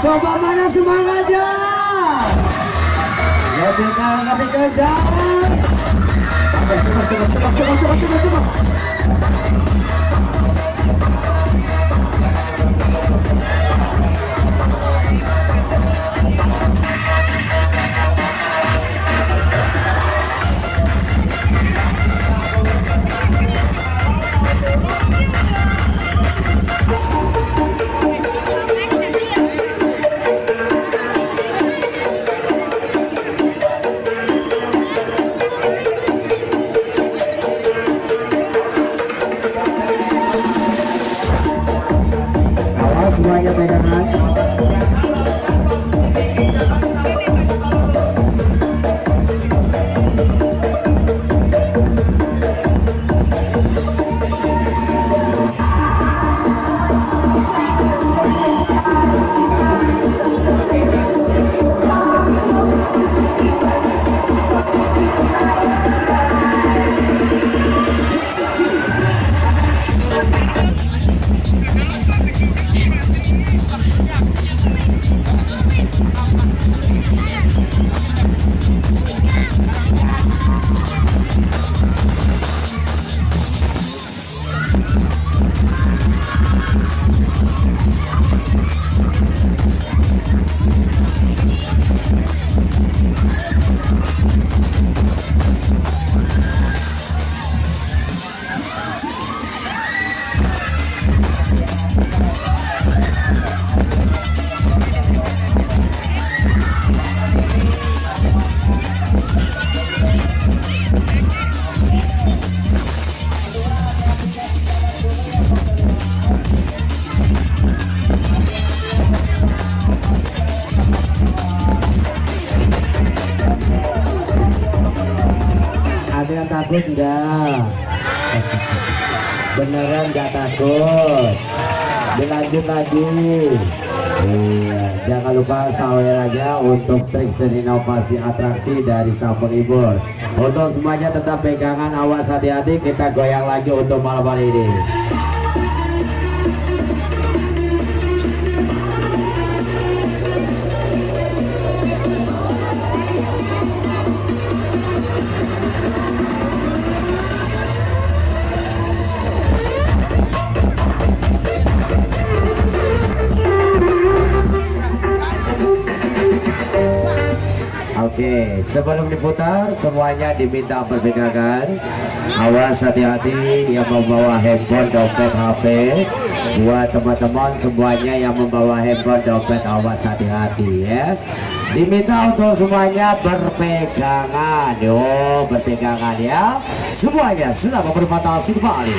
coba mana semangatnya? Lebih kalah lebih kejar coba coba coba coba coba coba coba Takut enggak? Beneran enggak takut? Dilanjut lagi. Iya, jangan lupa sawer aja untuk trik seni inovasi atraksi dari Sampung Ibur. Untuk semuanya tetap pegangan, awas hati-hati. Kita goyang lagi untuk malam hari ini. Sebelum diputar semuanya diminta berpegangan. Awas hati-hati yang membawa handphone, dompet, HP. Buat teman-teman semuanya yang membawa handphone, dompet, awas hati-hati ya. Diminta untuk semuanya berpegangan, yo berpegangan ya. Semuanya selamat berfantasi kembali.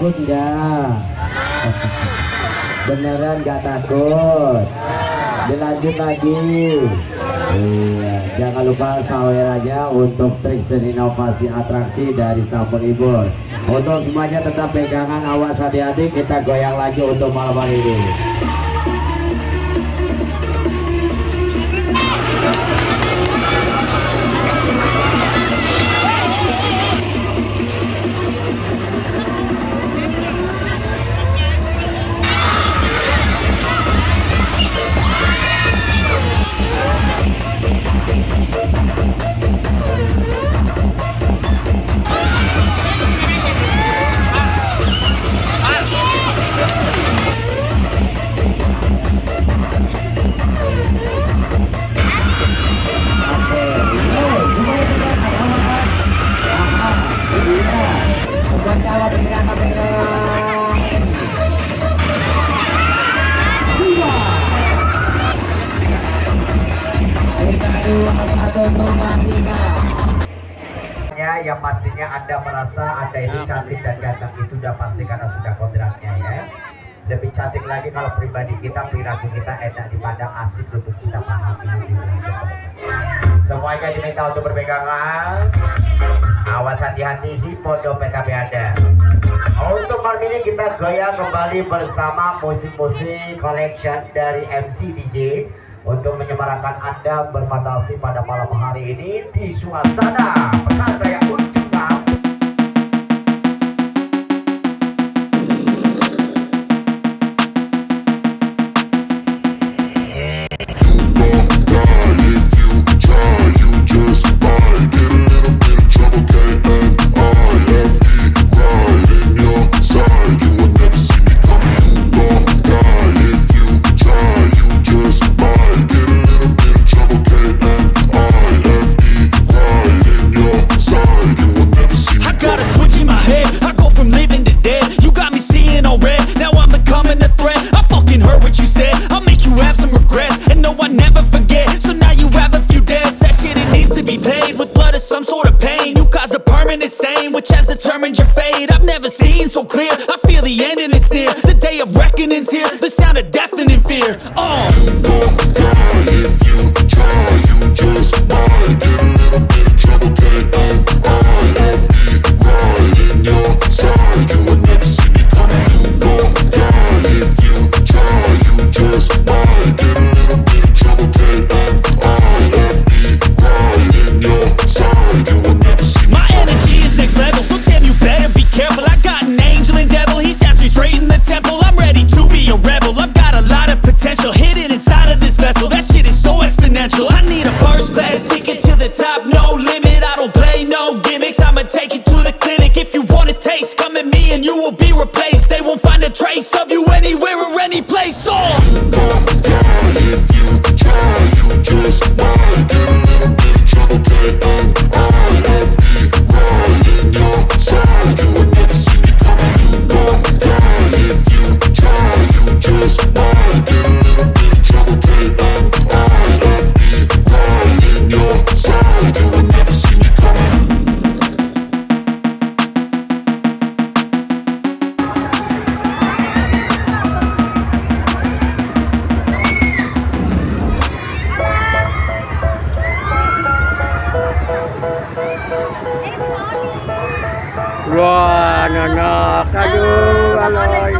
takut enggak? Beneran enggak takut? Dilanjut lagi. Iya, jangan lupa sawerannya untuk trik dan inovasi atraksi dari Sampung Ibur. Untuk semuanya tetap pegangan awas hati-hati kita goyang lagi untuk malam hari ini. Ganteng itu udah pasti karena sudah kodratnya ya. Lebih cantik lagi kalau pribadi kita, perilaku kita enak dipandang asik untuk kita pahami. Semuanya diminta untuk berpegangan. Awas hati-hati hipodo PKB Anda. Untuk malam ini kita goyang kembali bersama musik-musik collection dari MC DJ untuk menyemarakan Anda berfantasi pada malam hari ini di suasana Pekan Raya. Determined your fate. I've never seen so clear. I feel the end and it's near. The day of reckoning's here. The sound of deafening fear. Oh. Any place. Oh. Anak, aduh, aloy.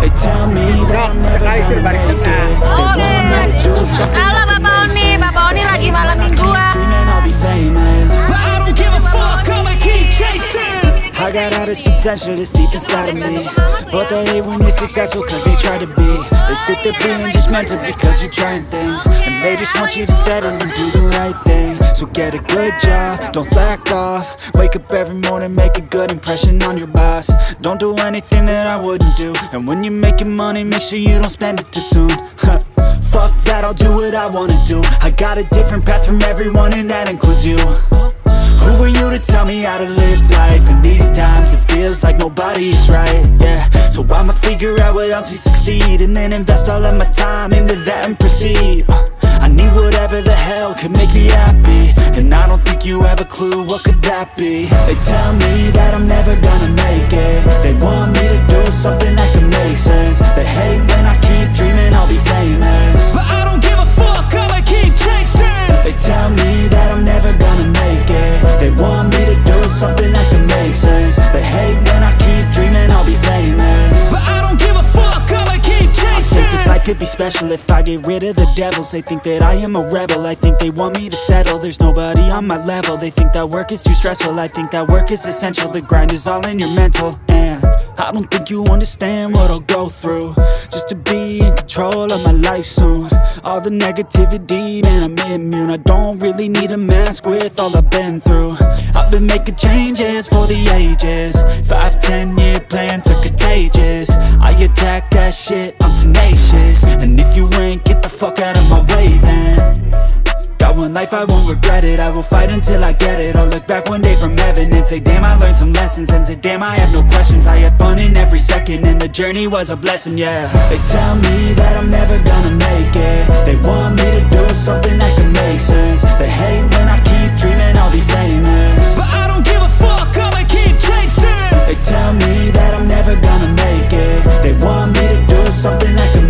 They tell me that I'm never sekali berbalik make tengah. it. Oke, want me to do something halo Bapak Oni. Bapak Oni lagi malam mingguan. Ah. dreaming I'll be famous. But I don't give a fuck, I'ma keep chasing. I got all this potential that's deep inside of me But they hate when you're successful cause they try to be They sit there being judgmental because you're trying things And they just want you to settle and do the right thing So get a good job, don't slack off. Wake up every morning, make a good impression on your boss. Don't do anything that I wouldn't do. And when you're making money, make sure you don't spend it too soon. Fuck that, I'll do what I wanna do. I got a different path from everyone and that includes you. Who are you to tell me how to live life? In these times it feels like nobody's right, yeah. So I'ma figure out what else we succeed And then invest all of my time into that and proceed need whatever the hell could make me happy. And I don't think you have a clue what could that be. They tell me that I'm never gonna make it. They want me to do something that can make sense. They hate when I keep dreaming I'll be famous. But I don't give a fuck, I'ma keep chasing. They tell me that I'm never gonna make it. They want me to do something that can make sense. They hate when I keep dreaming I'll be famous. Special if I get rid of the devils. They think that I am a rebel. I think they want me to settle. There's nobody on my level. They think that work is too stressful. I think that work is essential. The grind is all in your mental. And I don't think you understand what I'll go through. Just to be in control of my life soon. All the negativity, man, I'm immune. I don't really need a mask with all I've been through. I've been making changes for the ages. Five, ten year plans are contagious. I attack that shit, I'm tenacious And if you ain't, get the fuck out of my way then. Got one life, I won't regret it. I will fight until I get it. I'll look back one day from heaven And say, damn, I learned some lessons. And say, damn, I had no questions. I had fun in every second. And the journey was a blessing, yeah. They tell me that I'm never gonna make it. They want me to do something that can make sense. They hate when I keep dreaming I'll be famous. But I don't give a fuck, I'ma keep chasing. They tell me that I'm never gonna make it. They want me to do something that can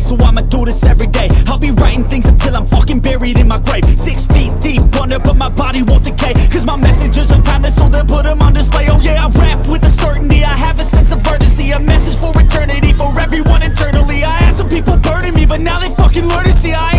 so I'ma do this every day. I'll be writing things until I'm fucking buried in my grave. Six feet deep under, but my body won't decay Cause my messages are timeless, so they'll put them on display. Oh yeah, I rap with a certainty, I have a sense of urgency A message for eternity, for everyone internally. I had some people burning me, but now they fucking learn to see. I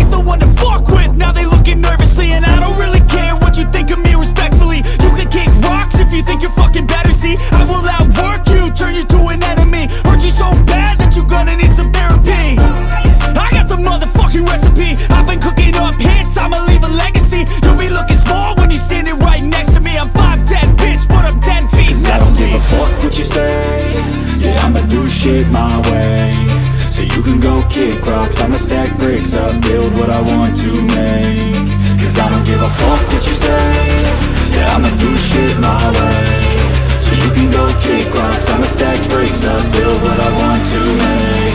kick rocks. I'ma stack bricks up, build what I want to make. Cause I don't give a fuck what you say. Yeah, I'ma do shit my way. So you can go kick rocks. I'ma stack bricks up, build what I want to make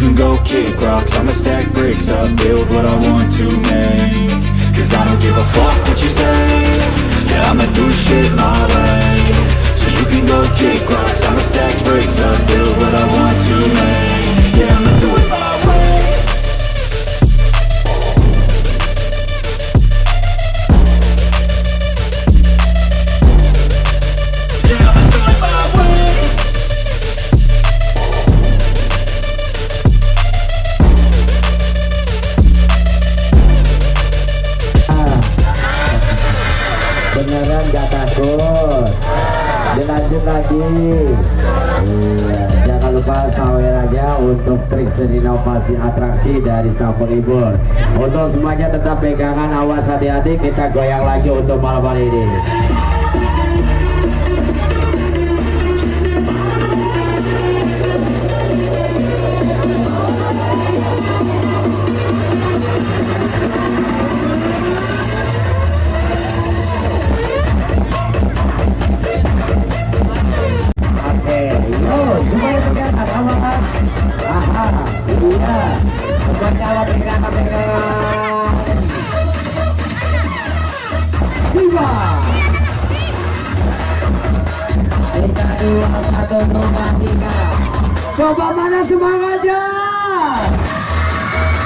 can go kick rocks. I'ma stack bricks up, build what I want to make. Cause I don't give a fuck what you say. Yeah, I'ma do shit my way. So you can go kick rocks. I'ma stack bricks up, build what I want to make. Yeah, I'ma do it Jangan lupa sawerannya untuk trik inovasi atraksi dari sang penghibur Untuk semuanya tetap pegangan awas hati-hati Kita goyang lagi untuk malam hari ini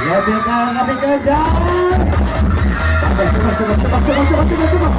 Lebih kalah lebih kejar. Cepat cepat cepat cepat cepat cepat cepat.